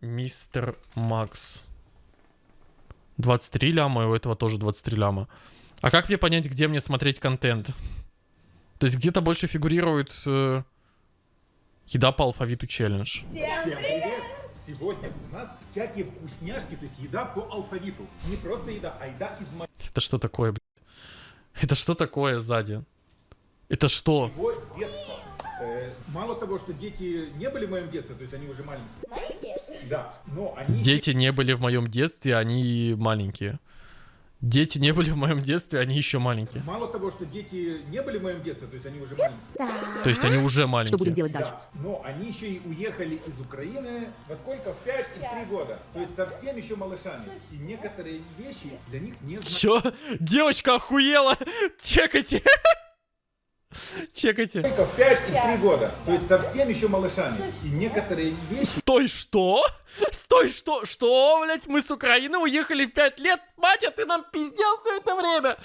Мистер Макс. 23 ляма, и у этого тоже 23 ляма. А как мне понять, где мне смотреть контент? То есть где-то больше фигурирует э, еда по алфавиту челлендж. Всем привет! Сегодня у нас всякие вкусняшки, то есть еда по алфавиту. Не просто еда, а еда из Это что такое, блядь? Это что такое сзади? Это что? детства. Э, мало того, что дети не были в моем детстве, то есть они уже маленькие. Маленькие? Да, но они... Дети не были в моем детстве, они маленькие. Дети не были в моем детстве, они еще маленькие. Мало того, что дети не были в моем детстве, то есть они уже маленькие. То есть они уже Что будем маленькие. делать дальше? Да, но они еще и уехали из Украины во сколько? В 5 и в 3 года. То есть совсем еще малышами. И некоторые вещи для них не. Чё? Девочка охуела! Чекайте! Чекайте. Только в 5 и в 3 года. То есть совсем еще малышами. И некоторые вещи Стой, что? Стой, что? Что, блядь? Мы с Украины уехали в 5 лет? Батя, ты нам пиздел все это время!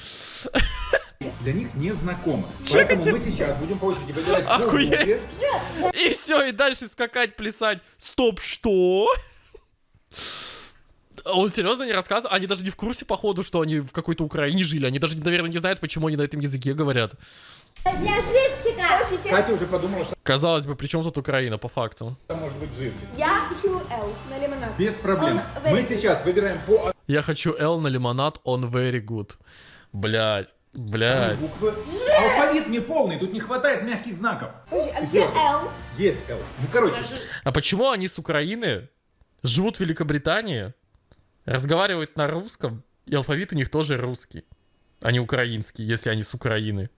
для них не знакомы. Чекайте. Поэтому мы сейчас будем по очереди выбирать Охуеть. И все, и дальше скакать, плясать. Стоп, что? Он серьезно не рассказывал? Они даже не в курсе, походу, что они в какой-то Украине жили. Они даже, наверное, не знают, почему они на этом языке говорят. Для живчика. Катя уже подумала, что Казалось бы, при чем тут Украина, по факту? это может быть живчик. Я хочу Л на лимонад. Без проблем. Он Мы сейчас выбираем по Я хочу L на лимонад, он very good. Блять, блять. буквы. Алфавит не полный, тут не хватает мягких знаков. Подожди, а где. Л? Есть Л. Ну, короче, А почему они с Украины живут в Великобритании, разговаривают на русском, и алфавит у них тоже русский, а не украинский, если они с Украины?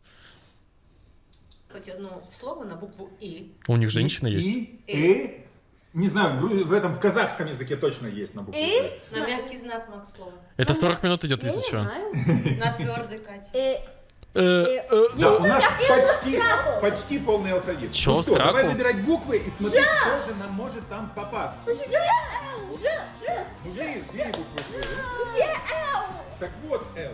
Хоть одно слово на букву И. У них женщина И, есть. И, не знаю, в гру- в этом в казахском языке точно есть на букву. И? На мягкий знак Макс слово. Это 40 минут идет, если что. На твердый Катя. Э, Э, э, Да, у нас и почти, полный алфавит. Чё, ну что, давай сраку? выбирать буквы и смотреть, что же нам может там попасть. Ж, Ж. Ну, где есть две буквы Ж? Где Л? Так вот, Л.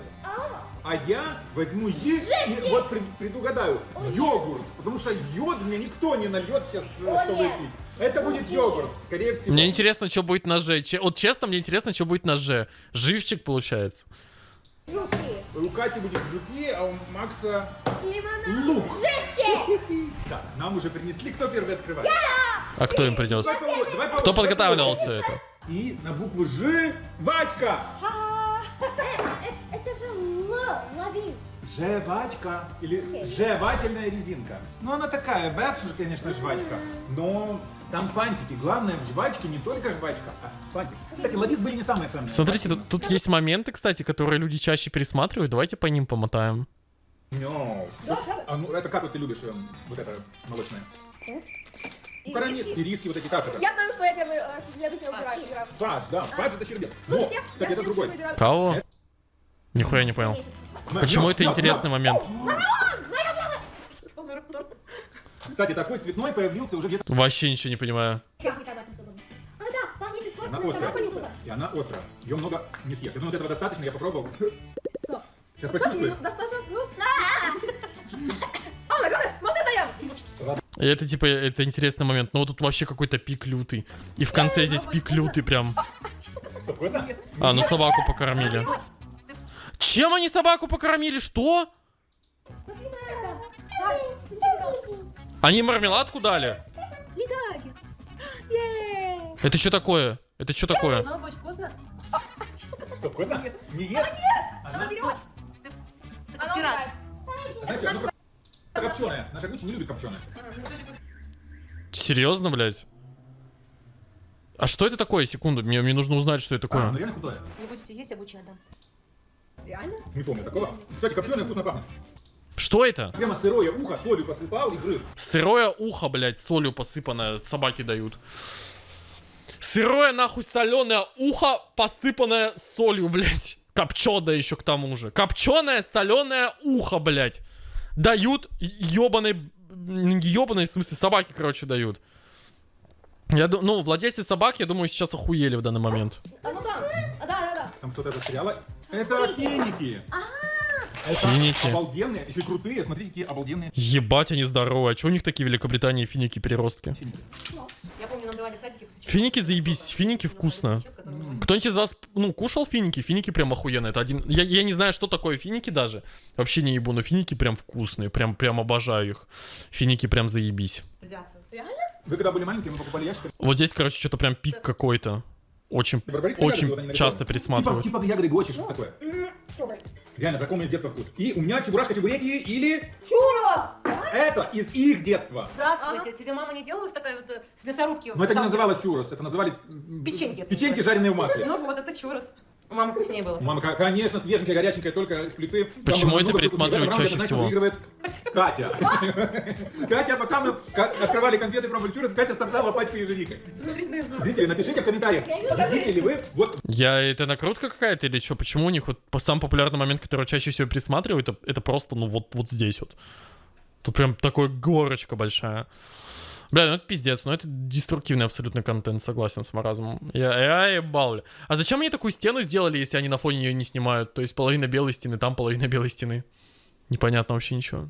А я возьму Е и вот пред- предугадаю. Йогурт. Потому что йод мне никто не нальет сейчас, э, О, чтобы нет. пить. Это будет йогурт, скорее всего. Мне интересно, что будет на Ж. Че- Вот честно, мне интересно, что будет на Ж. Живчик получается. Жуки. У Кати будет жуки, а у Макса Лимонад. лук. Живчик. Да, нам уже принесли. Кто первый открывает? А кто им принес? Кто подготавливал все это? И на букву Ж Вадька. Э, Жвачка. Или жевательная резинка. Ну, она такая, вэф же, конечно, жвачка. Но там фантики. Главное в жвачке не только жвачка, а фантик. Кстати, ловис были не самые ценные. Смотрите, тут, тут есть моменты, кстати, которые люди чаще пересматривают. Давайте по ним помотаем. No. А ну, это как вот ты любишь, эм, вот это молочное? Ну, карамель, ириски, вот эти как это? Я знаю, что я первый, э, следующий выбираю. Фадж, да, фадж это щербет. Но, Слушайте, я- кстати, я это другой. Кого? Нихуя не понял. Почему это интересный момент? Кстати, такой цветной появился уже где-то. Вообще ничего не понимаю. А, Она острая. И она острая. Ее много не съешь. Я думаю, вот этого достаточно, я попробовал. Сейчас почувствуешь. это я. И это типа, это интересный момент. Но вот тут вообще какой-то пик лютый. И в конце здесь пик лютый прям. А, ну собаку покормили. Чем они собаку покормили? Что? Они мармеладку дали? Это что такое? Это что такое? Быть вкусно. Не ест? Она, Берем. Она умирает. копченая. Наша Гуччи не любит копченая. Серьезно, блядь? А что это такое? Секунду, мне, мне нужно узнать, что это А, ну такое. реально худая. Не будете есть, я Гуччи отдам. Реально? Не помню такого. Кстати, копченая вкусно пахнет. Что это? Прямо сырое ухо солью посыпал и грыз. Сырое ухо, блядь, солью посыпанное, собаки дают. Сырое, нахуй, соленое ухо, посыпанное солью, блядь. Копченое еще к тому же. Копченое, соленое ухо, блядь. Дают ебаной... Ебаной, в смысле, собаки, короче, дают. Я ду- ну, владельцы собак, я думаю, сейчас охуели в данный момент. А ну да. А. Там что-то застряло. Это финики. Это Финики. обалденные, еще и крутые. Смотрите, какие обалденные Ебать, они здоровые. А че у них такие в Великобритании финики-переростки? финики. Я помню, нам давали садике после чего- Финики заебись, финики вкусно. Кто-нибудь из вас, ну, кушал финики? Финики прям охуенные. Это один... Я, я не знаю, что такое финики даже. Вообще не ебу, но финики прям вкусные. Прям, прям обожаю их. Финики прям заебись. Взяться. Вы когда были маленькие, мы покупали ящик. Вот здесь, короче, что-то прям пик какой-то. Очень, очень часто Типа, пересматривают. типа ягоды гочи, что такое. Что? Реально, знакомый с детства вкус. И у меня чебурашка чебуреки или... Чурос! Это из их детства. Здравствуйте, тебе мама не делалась такая вот э, с мясорубки? Но это не называлось чурос, это назывались... Печеньки Печеньки, жареные в масле. Ну вот, это чурос. У мамы вкуснее было. Мама, ко- конечно, свеженькая, горяченькая, только из плиты. Там Почему много это пересматривают чаще всего? выигрывает Катя. Катя, пока мы открывали конфеты, пробовали чурос, Катя. Смотри, на язык. Зрители, напишите в комментариях, едите ли вы вот Я, это накрутка какая-то или что? Почему у них вот по- самый популярный момент, который чаще всего пересматривают, это, это просто, ну, вот, вот здесь вот. Тут прям такой горочка большая. Бля, ну это пиздец, ну это деструктивный абсолютно контент, согласен с маразмом. Я, я ебал. А зачем они такую стену сделали, если они на фоне ее не снимают? То есть половина белой стены там, половина белой стены. Непонятно вообще ничего.